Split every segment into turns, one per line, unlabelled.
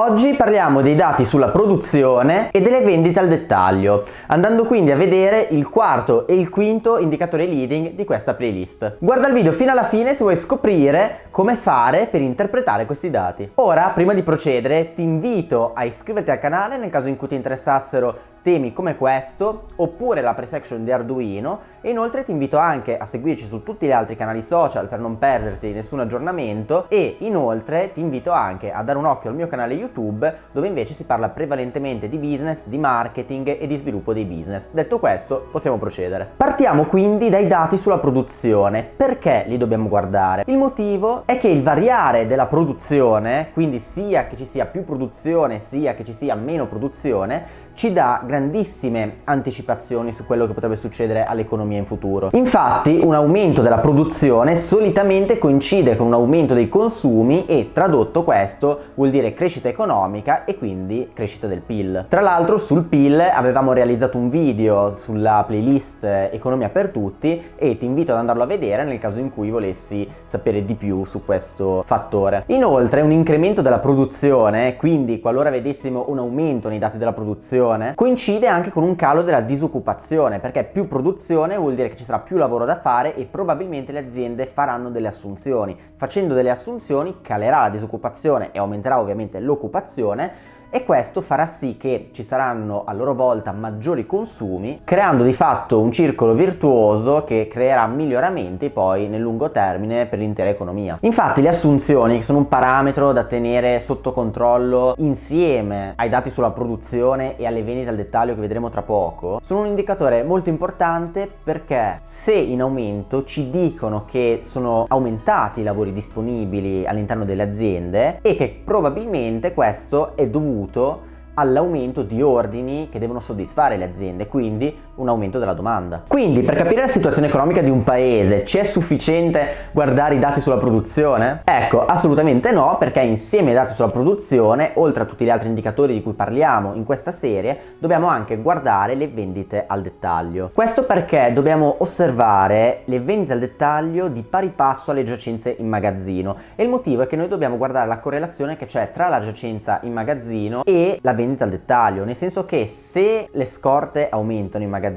Oggi parliamo dei dati sulla produzione e delle vendite al dettaglio, andando quindi a vedere il quarto e il quinto indicatore leading di questa playlist. Guarda il video fino alla fine se vuoi scoprire come fare per interpretare questi dati. Ora, prima di procedere, ti invito a iscriverti al canale nel caso in cui ti interessassero temi come questo oppure la pre-section di Arduino e inoltre ti invito anche a seguirci su tutti gli altri canali social per non perderti nessun aggiornamento e inoltre ti invito anche a dare un occhio al mio canale YouTube dove invece si parla prevalentemente di business, di marketing e di sviluppo dei business. Detto questo possiamo procedere. Partiamo quindi dai dati sulla produzione. Perché li dobbiamo guardare? Il motivo è che il variare della produzione, quindi sia che ci sia più produzione sia che ci sia meno produzione, ci dà grandissime anticipazioni su quello che potrebbe succedere all'economia in futuro. Infatti un aumento della produzione solitamente coincide con un aumento dei consumi e tradotto questo vuol dire crescita economica e quindi crescita del PIL. Tra l'altro sul PIL avevamo realizzato un video sulla playlist Economia per tutti e ti invito ad andarlo a vedere nel caso in cui volessi sapere di più su questo fattore. Inoltre un incremento della produzione, quindi qualora vedessimo un aumento nei dati della produzione produzione coincide anche con un calo della disoccupazione perché più produzione vuol dire che ci sarà più lavoro da fare e probabilmente le aziende faranno delle assunzioni. Facendo delle assunzioni calerà la disoccupazione e aumenterà ovviamente l'occupazione e questo farà sì che ci saranno a loro volta maggiori consumi creando di fatto un circolo virtuoso che creerà miglioramenti poi nel lungo termine per l'intera economia. Infatti le assunzioni che sono un parametro da tenere sotto controllo insieme ai dati sulla produzione e alle vendite al dettaglio che vedremo tra poco sono un indicatore molto importante perché se in aumento ci dicono che sono aumentati i lavori disponibili all'interno delle aziende e che probabilmente questo è dovuto dovuto all'aumento di ordini che devono soddisfare le aziende, quindi un aumento della domanda. Quindi per capire la situazione economica di un paese ci è sufficiente guardare i dati sulla produzione? Ecco, assolutamente no, perché insieme ai dati sulla produzione, oltre a tutti gli altri indicatori di cui parliamo in questa serie, dobbiamo anche guardare le vendite al dettaglio. Questo perché dobbiamo osservare le vendite al dettaglio di pari passo alle giacenze in magazzino e il motivo è che noi dobbiamo guardare la correlazione che c'è tra la giacenza in magazzino e la vendita al dettaglio, nel senso che se le scorte aumentano in magazzino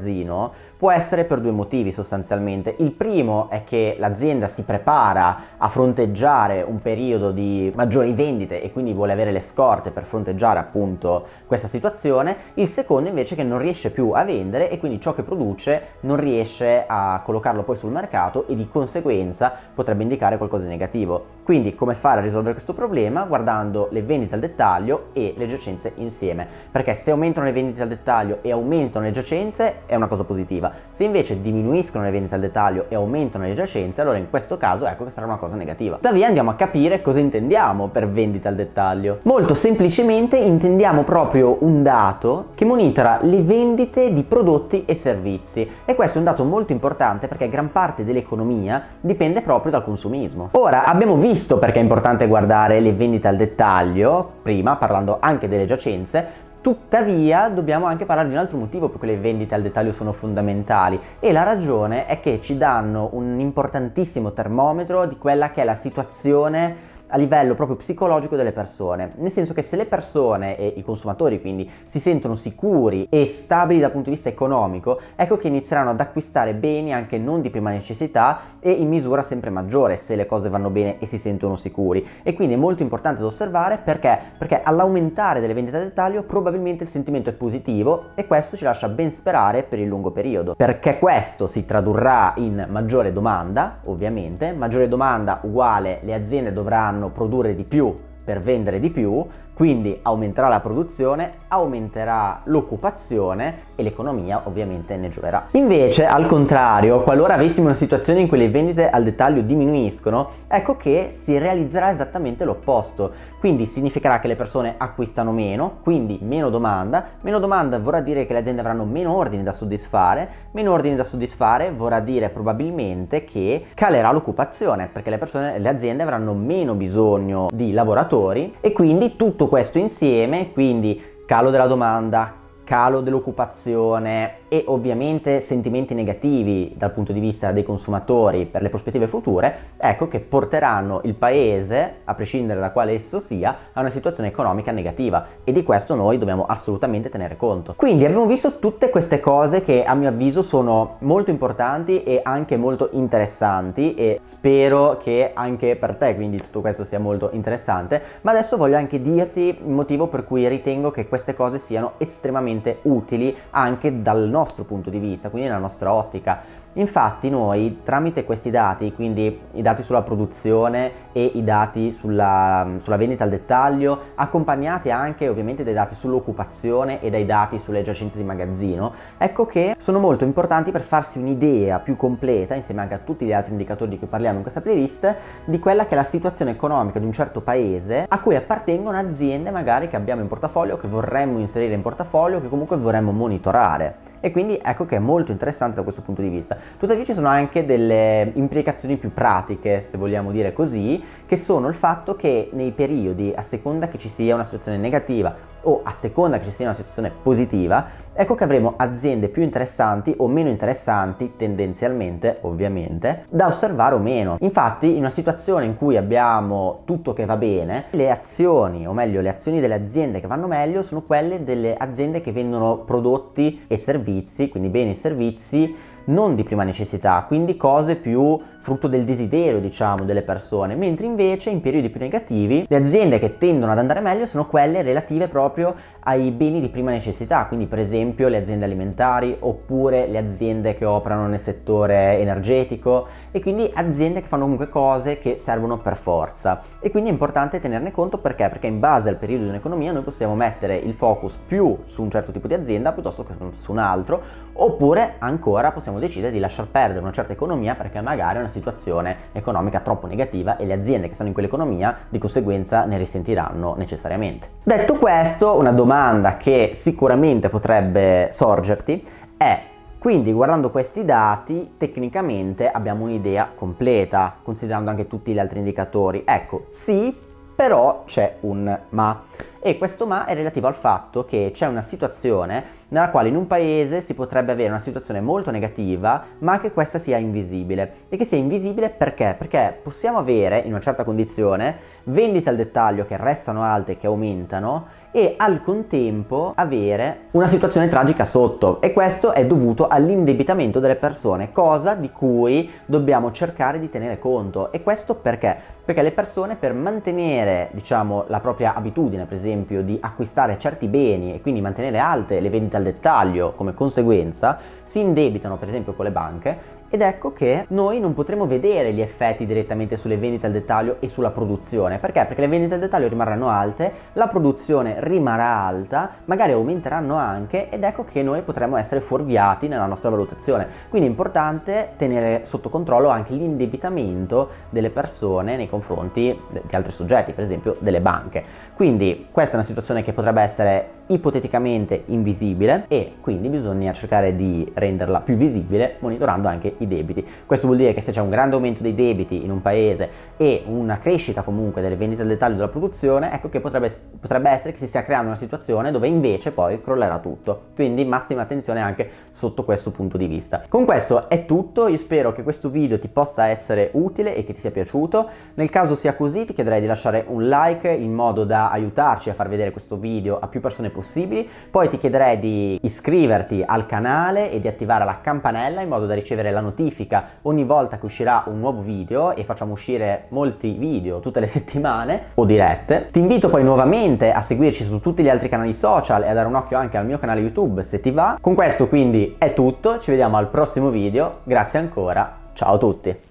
può essere per due motivi sostanzialmente. Il primo è che l'azienda si prepara a fronteggiare un periodo di maggiori vendite e quindi vuole avere le scorte per fronteggiare appunto questa situazione. Il secondo invece è che non riesce più a vendere e quindi ciò che produce non riesce a collocarlo poi sul mercato e di conseguenza potrebbe indicare qualcosa di negativo. Quindi come fare a risolvere questo problema? Guardando le vendite al dettaglio e le giacenze insieme, perché se aumentano le vendite al dettaglio e aumentano le giacenze è una cosa positiva se invece diminuiscono le vendite al dettaglio e aumentano le giacenze, allora in questo caso ecco che sarà una cosa negativa. Tuttavia andiamo a capire cosa intendiamo per vendite al dettaglio. Molto semplicemente intendiamo proprio un dato che monitora le vendite di prodotti e servizi e questo è un dato molto importante perché gran parte dell'economia dipende proprio dal consumismo. Ora abbiamo visto perché è importante guardare le vendite al dettaglio, prima parlando anche delle giacenze, Tuttavia dobbiamo anche parlare di un altro motivo per cui le vendite al dettaglio sono fondamentali e la ragione è che ci danno un importantissimo termometro di quella che è la situazione a livello proprio psicologico delle persone, nel senso che se le persone e i consumatori quindi si sentono sicuri e stabili dal punto di vista economico, ecco che inizieranno ad acquistare beni anche non di prima necessità e in misura sempre maggiore se le cose vanno bene e si sentono sicuri. E quindi è molto importante da osservare perché? Perché all'aumentare delle vendite a dettaglio probabilmente il sentimento è positivo e questo ci lascia ben sperare per il lungo periodo, perché questo si tradurrà in maggiore domanda, ovviamente, maggiore domanda uguale le aziende dovranno produrre di più per vendere di più, quindi aumenterà la produzione, aumenterà l'occupazione e l'economia ovviamente ne gioverà. Invece, al contrario, qualora avessimo una situazione in cui le vendite al dettaglio diminuiscono, ecco che si realizzerà esattamente l'opposto. Quindi significherà che le persone acquistano meno, quindi meno domanda. Meno domanda vorrà dire che le aziende avranno meno ordini da soddisfare, meno ordini da soddisfare vorrà dire probabilmente che calerà l'occupazione, perché le persone, le aziende avranno meno bisogno di lavoratori e quindi tutto questo insieme, quindi calo della domanda, calo dell'occupazione e ovviamente sentimenti negativi dal punto di vista dei consumatori per le prospettive future, ecco che porteranno il paese, a prescindere da quale esso sia, a una situazione economica negativa e di questo noi dobbiamo assolutamente tenere conto. Quindi abbiamo visto tutte queste cose che a mio avviso sono molto importanti e anche molto interessanti e spero che anche per te quindi tutto questo sia molto interessante, ma adesso voglio anche dirti il motivo per cui ritengo che queste cose siano estremamente estremamente utili anche dal nostro punto di vista, quindi nella nostra ottica. Infatti noi tramite questi dati, quindi i dati sulla produzione e i dati sulla, sulla vendita al dettaglio, accompagnati anche ovviamente dai dati sull'occupazione e dai dati sulle giacenze di magazzino, ecco che sono molto importanti per farsi un'idea più completa, insieme anche a tutti gli altri indicatori di cui parliamo in questa playlist, di quella che è la situazione economica di un certo paese a cui appartengono aziende magari che abbiamo in portafoglio, che vorremmo inserire in portafoglio, che comunque vorremmo monitorare e quindi ecco che è molto interessante da questo punto di vista. Tuttavia ci sono anche delle implicazioni più pratiche, se vogliamo dire così, che sono il fatto che nei periodi, a seconda che ci sia una situazione negativa o a seconda che ci sia una situazione positiva, ecco che avremo aziende più interessanti o meno interessanti, tendenzialmente ovviamente, da osservare o meno. Infatti in una situazione in cui abbiamo tutto che va bene, le azioni, o meglio le azioni delle aziende che vanno meglio sono quelle delle aziende che vendono prodotti e servizi, quindi beni e servizi non di prima necessità, quindi cose più frutto del desiderio diciamo delle persone, mentre invece in periodi più negativi le aziende che tendono ad andare meglio sono quelle relative proprio ai beni di prima necessità, quindi per esempio le aziende alimentari oppure le aziende che operano nel settore energetico e quindi aziende che fanno comunque cose che servono per forza e quindi è importante tenerne conto perché? Perché in base al periodo di un'economia noi possiamo mettere il focus più su un certo tipo di azienda piuttosto che su un altro oppure ancora possiamo decidere di lasciar perdere una certa economia perché magari è una situazione economica troppo negativa e le aziende che stanno in quell'economia di conseguenza ne risentiranno necessariamente. Detto questo, una domanda che sicuramente potrebbe sorgerti è quindi guardando questi dati tecnicamente abbiamo un'idea completa considerando anche tutti gli altri indicatori. Ecco, sì, però c'è un ma e questo ma è relativo al fatto che c'è una situazione nella quale in un paese si potrebbe avere una situazione molto negativa ma che questa sia invisibile e che sia invisibile perché? Perché possiamo avere in una certa condizione vendite al dettaglio che restano alte, che aumentano e al contempo avere una situazione tragica sotto e questo è dovuto all'indebitamento delle persone, cosa di cui dobbiamo cercare di tenere conto e questo perché? Perché le persone per mantenere diciamo la propria abitudine per esempio di acquistare certi beni e quindi mantenere alte le vendite al dettaglio come conseguenza si indebitano per esempio con le banche ed ecco che noi non potremo vedere gli effetti direttamente sulle vendite al dettaglio e sulla produzione. Perché? Perché le vendite al dettaglio rimarranno alte, la produzione rimarrà alta, magari aumenteranno anche ed ecco che noi potremo essere fuorviati nella nostra valutazione. Quindi è importante tenere sotto controllo anche l'indebitamento delle persone nei confronti di altri soggetti, per esempio delle banche. Quindi questa è una situazione che potrebbe essere ipoteticamente invisibile e quindi bisogna cercare di renderla più visibile monitorando anche i debiti. Questo vuol dire che se c'è un grande aumento dei debiti in un paese e una crescita comunque delle vendite al dettaglio della produzione, ecco che potrebbe, potrebbe essere che si stia creando una situazione dove invece poi crollerà tutto. Quindi massima attenzione anche sotto questo punto di vista. Con questo è tutto, io spero che questo video ti possa essere utile e che ti sia piaciuto. Nel caso sia così ti chiederei di lasciare un like in modo da aiutarci a far vedere questo video a più persone possibili. Poi ti chiederei di iscriverti al canale e di attivare la campanella in modo da ricevere la notifica ogni volta che uscirà un nuovo video e facciamo uscire molti video tutte le settimane o dirette. Ti invito poi nuovamente a seguirci su tutti gli altri canali social e a dare un occhio anche al mio canale YouTube se ti va. Con questo quindi è tutto, ci vediamo al prossimo video, grazie ancora, ciao a tutti!